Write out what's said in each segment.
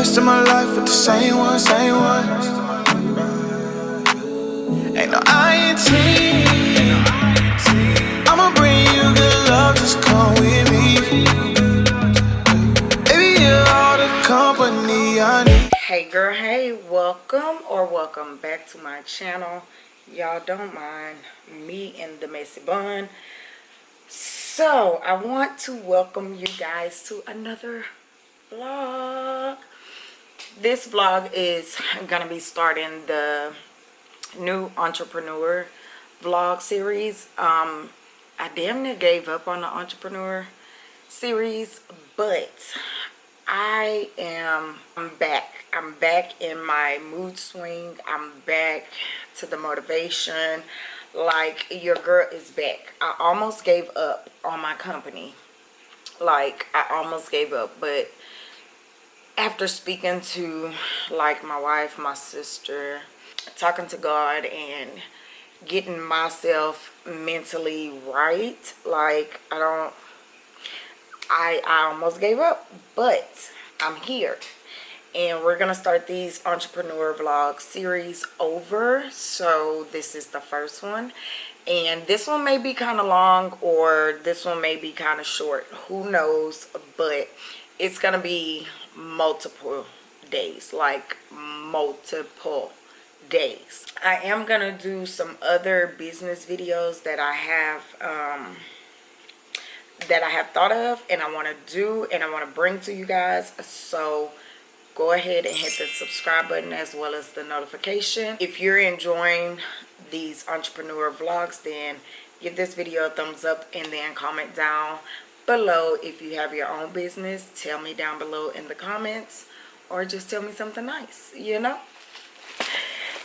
of my life with the same one, same one. Ain't no. I'ma bring you good love, just come with me. Baby, you're all the company I need. hey girl hey welcome or welcome back to my channel y'all don't mind me and the messy bun so i want to welcome you guys to another vlog this vlog is gonna be starting the new entrepreneur vlog series um i damn near gave up on the entrepreneur series but I am I'm back. I'm back in my mood swing. I'm back to the motivation. Like your girl is back. I almost gave up on my company. Like I almost gave up, but after speaking to like my wife, my sister, talking to God and getting myself mentally right, like I don't I, I almost gave up, but I'm here. And we're to start these entrepreneur vlog series over. So this is the first one. And this one may be kind of long or this one may be kind of short. Who knows? But it's to be multiple days. Like multiple days. I am to do some other business videos that I have... Um, that I have thought of and I want to do and I want to bring to you guys. So go ahead and hit the subscribe button as well as the notification. If you're enjoying these entrepreneur vlogs, then give this video a thumbs up and then comment down below if you have your own business. Tell me down below in the comments or just tell me something nice, you know?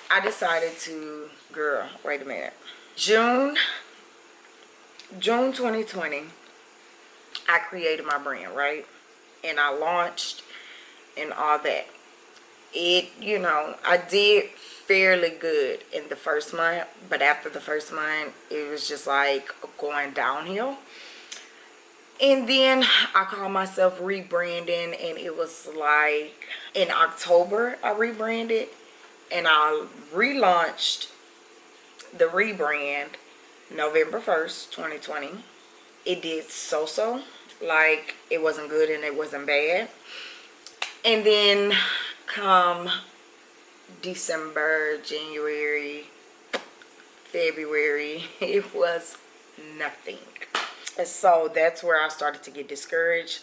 I decided to, girl, wait a minute. June, June 2020, I created my brand, right? And I launched and all that. It, you know, I did fairly good in the first month, but after the first month, it was just like going downhill. And then I called myself rebranding and it was like in October I rebranded and I relaunched the rebrand November 1st, 2020. It did so-so like it wasn't good and it wasn't bad and then come december january february it was nothing and so that's where i started to get discouraged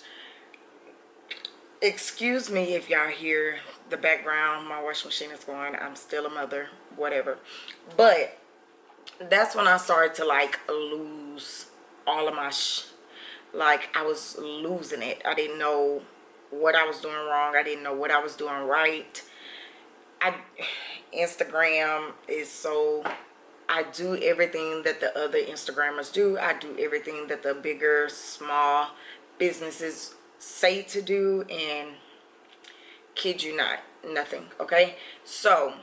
excuse me if y'all hear the background my washing machine is going i'm still a mother whatever but that's when i started to like lose all of my like I was losing it. I didn't know what I was doing wrong. I didn't know what I was doing right. I Instagram is so I do everything that the other Instagrammers do. I do everything that the bigger, small businesses say to do and kid you not, nothing, okay? So,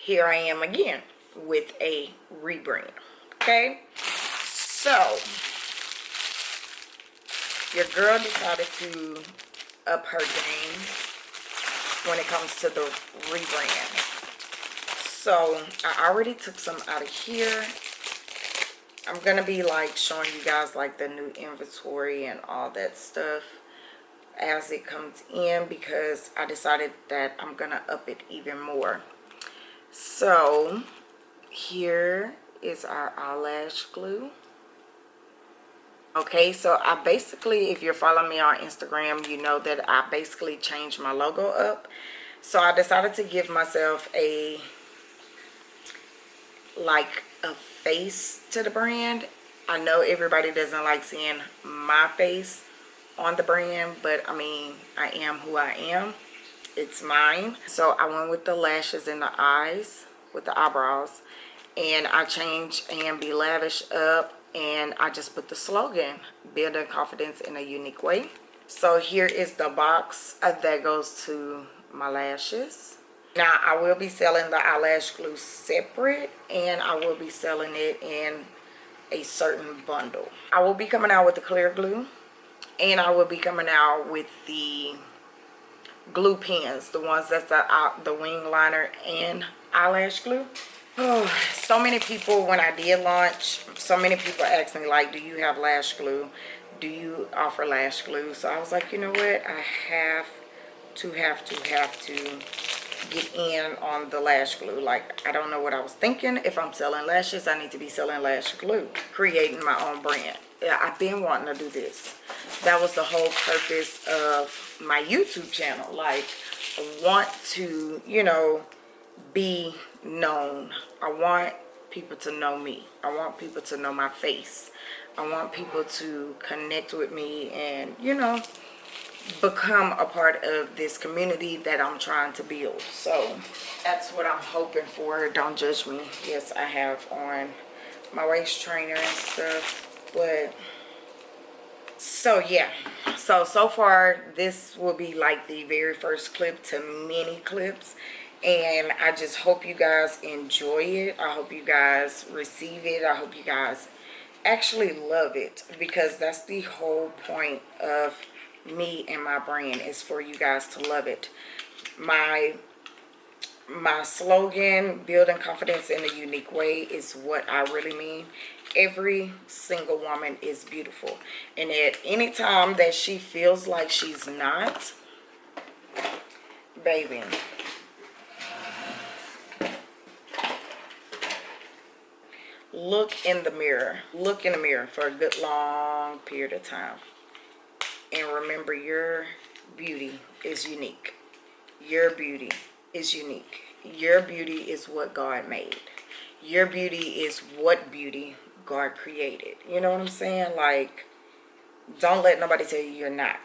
here I am again with a rebrand, okay? So, your girl decided to up her game when it comes to the rebrand so i already took some out of here. I'm gonna be like showing you guys like the new inventory and all that stuff as it comes in because i decided that i'm gonna up it even more. So here is our eyelash glue. Okay so i basically if you're following me on instagram you know that i basically changed my logo up. So i decided to give myself a like a face to the brand. I know everybody doesn't like seeing my face on the brand but i mean i am who i am. It's mine. So i went with the lashes and the eyes with the eyebrows and i changed and be lavish up and I just put the slogan building confidence in a unique way. So here is the box uh, that goes to my lashes now I will be selling the eyelash glue separate and I will be selling it in a certain bundle. I will be coming out with the clear glue and I will be coming out with the glue pens the ones that's the, uh, the wing liner and eyelash glue. Oh so many people when i did launch so many people asked me like do you have lash glue? Do you offer lash glue? So i was like you know what? I have to have to have to get in on the lash glue. Like i don't know what i was thinking. If i'm selling lashes i need to be selling lash glue creating my own brand. Yeah i've been wanting to do this. That was the whole purpose of my youtube channel. Like i want to you know be known. I want people to know me. I want people to know my face. I want people to connect with me and you know become a part of this community that i'm trying to build. So that's what i'm hoping for. Don't judge me. Yes i have on my waist trainer and stuff but so yeah. So so far this will be like the very first clip to many clips and i just hope you guys enjoy it. I hope you guys receive it. I hope you guys actually love it because that's the whole point of me and my brand is for you guys to love it. My my slogan building confidence in a unique way is what i really mean. Every single woman is beautiful. And at any time that she feels like she's not baby. Look in the mirror. Look in the mirror for a good long period of time and remember your beauty is unique your beauty is unique your beauty is what god made your beauty is what beauty God created. You know what I'm saying? Like, don't let nobody tell you you're not.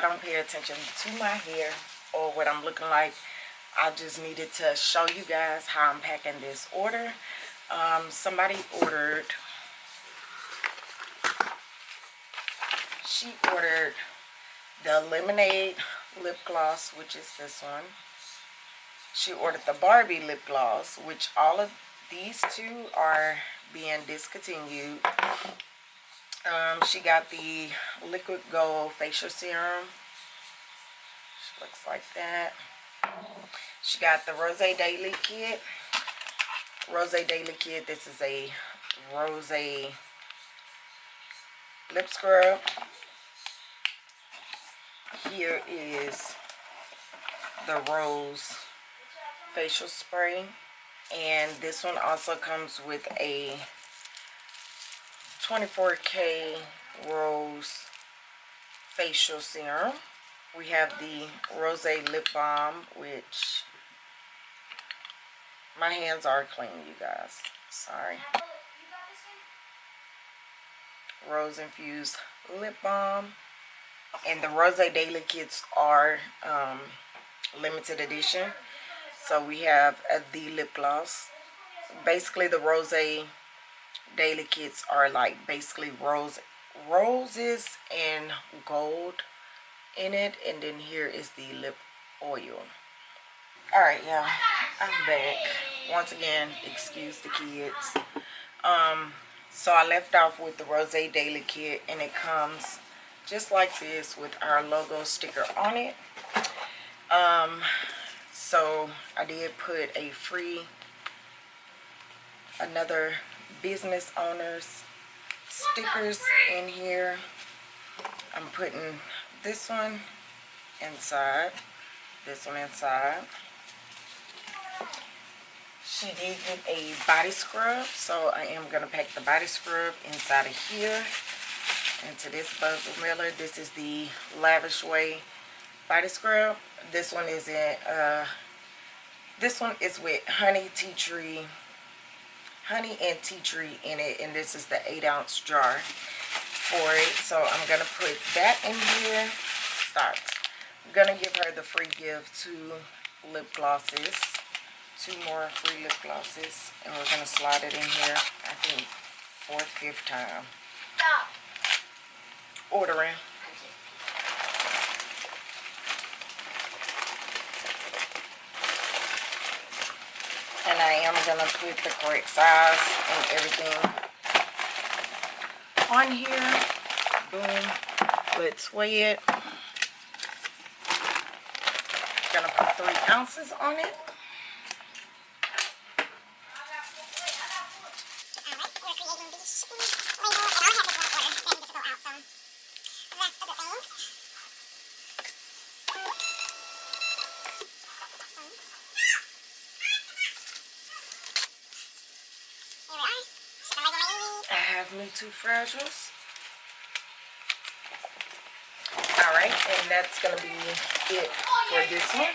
I don't pay attention to my hair or what I'm looking like. I just needed to show you guys how I'm packing this order. Um, somebody ordered, she ordered the Lemonade lip gloss, which is this one. She ordered the Barbie lip gloss, which all of these two are being discontinued. Um, she got the Liquid Gold Facial Serum. She looks like that. She got the Rose Daily Kit. Rose Daily Kit. This is a Rose lip scrub. Here is the Rose facial spray. And this one also comes with a 24K Rose facial serum. We have the Rose Lip Balm, which my hands are clean, you guys. Sorry. Rose Infused Lip Balm. And the Rose Daily Kits are um, limited edition. So we have uh, the lip gloss. Basically the Rose Daily Kits are like basically rose roses and gold in it. And then here is the lip oil. Alright, yeah, I'm back. Once again, excuse the kids. Um, so I left off with the Rose Daily Kit and it comes just like this with our logo sticker on it. Um, so I did put a free, another business owners stickers in here. I'm putting this one inside, this one inside. She did get a body scrub, so I am going to pack the body scrub inside of here. Into this Miller. This is the Lavish Way body scrub. This one is in, uh, this one is with honey tea tree, honey and tea tree in it. And this is the 8 ounce jar for it. So I'm going to put that in here. Start. I'm going to give her the free gift two lip glosses two more free lip glosses and we're to slide it in here I think fourth fifth time Stop. ordering and I am going to put the correct size and everything on here. Boom. Let's weigh it gonna put three ounces on it Me Too Fragiles. Alright, and that's going to be it for this one.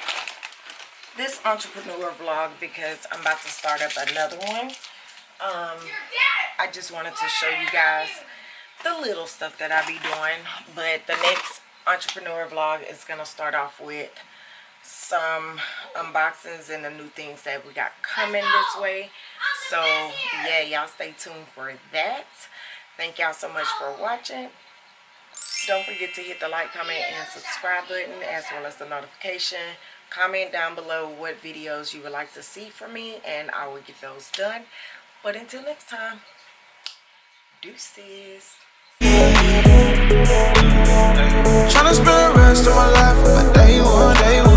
This entrepreneur vlog because I'm about to start up another one. Um, I just wanted to show you guys the little stuff that I be doing. But the next entrepreneur vlog is going to start off with some unboxings and the new things that we got coming this way so yeah y'all stay tuned for that. Thank y'all so much for watching. Don't forget to hit the like comment and subscribe button as well as the notification. Comment down below what videos you would like to see from me and i will get those done. But until next time deuces. Trying to spend the rest of my life a day one, day one.